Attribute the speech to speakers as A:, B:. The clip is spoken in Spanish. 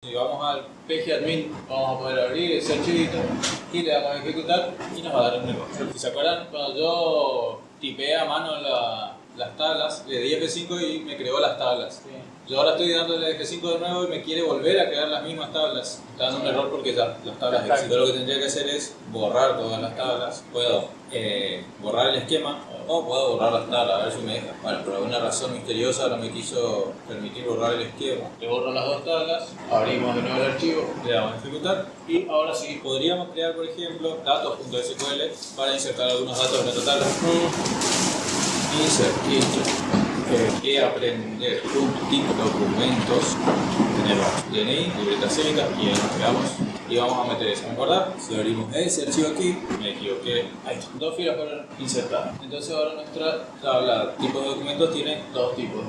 A: Si vamos al PGAdmin, vamos a poder abrir ese archivito y le damos a ejecutar y nos va a dar un error. Si se acuerdan, cuando yo tipeé a mano la- las tablas, le di F5 y me creó las tablas. Yo ahora estoy dándole F5 de nuevo y me quiere volver a crear las mismas tablas. Está dando un error porque ya las tablas
B: Está.
A: existen. Yo lo que tendría que hacer es borrar todas las tablas. Puedo eh, borrar el esquema o puedo borrar las tablas, a ver si me deja. Bueno, por alguna razón misteriosa no me quiso permitir borrar el esquema. Le borro las dos tablas, abrimos de nuevo el archivo, le damos a ejecutar y ahora sí podríamos crear, por ejemplo, datos.sql para insertar algunos datos en nuestra tabla. Insert eh, que aprender tip documentos. Tenemos DNI, libreta cívica y ahí nos quedamos. Y vamos a meter eso, ¿me acordás? Si abrimos ese archivo aquí, me equivoqué, ahí dos filas fueron insertadas entonces ahora nuestra tabla tipo de documentos tiene dos tipos